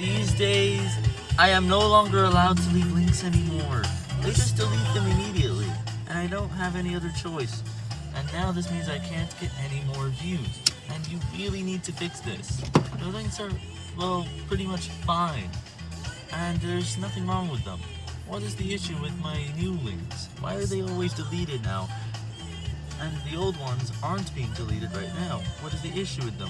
These days, I am no longer allowed to leave links anymore. They just delete them immediately, and I don't have any other choice. And now this means I can't get any more views, and you really need to fix this. The links are, well, pretty much fine, and there's nothing wrong with them. What is the issue with my new links? Why are they always deleted now? And the old ones aren't being deleted right now. What is the issue with them?